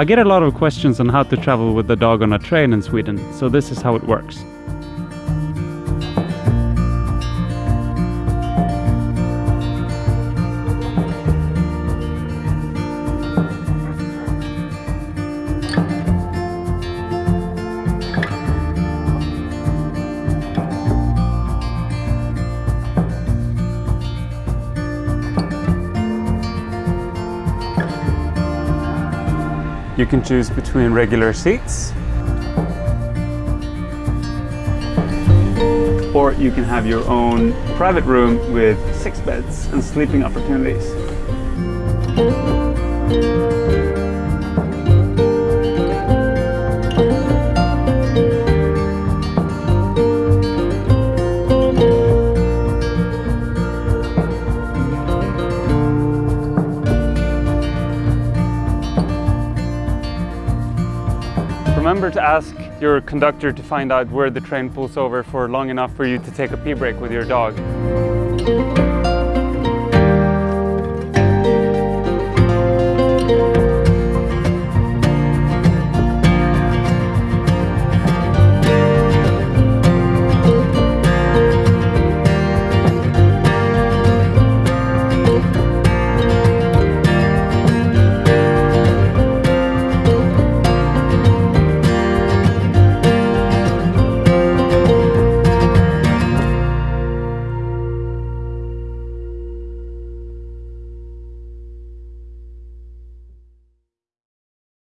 I get a lot of questions on how to travel with the dog on a train in Sweden, so this is how it works. You can choose between regular seats or you can have your own private room with six beds and sleeping opportunities. Remember to ask your conductor to find out where the train pulls over for long enough for you to take a pee break with your dog.